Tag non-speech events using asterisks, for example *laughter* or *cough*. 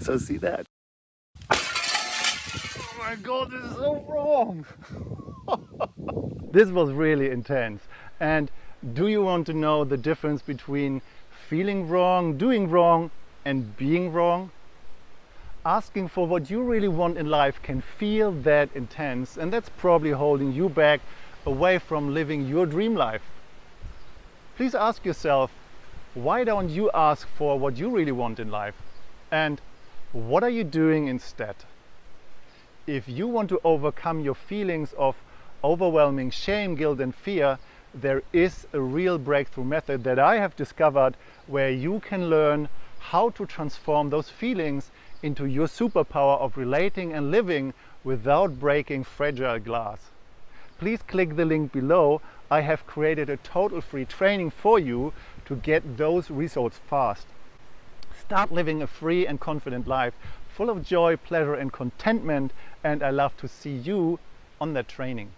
So see that. Oh my god, this is so wrong. *laughs* this was really intense. And do you want to know the difference between feeling wrong, doing wrong and being wrong? Asking for what you really want in life can feel that intense and that's probably holding you back away from living your dream life. Please ask yourself, why don't you ask for what you really want in life? And what are you doing instead? If you want to overcome your feelings of overwhelming shame, guilt and fear, there is a real breakthrough method that I have discovered where you can learn how to transform those feelings into your superpower of relating and living without breaking fragile glass. Please click the link below. I have created a total free training for you to get those results fast. Start living a free and confident life full of joy, pleasure and contentment and I love to see you on that training.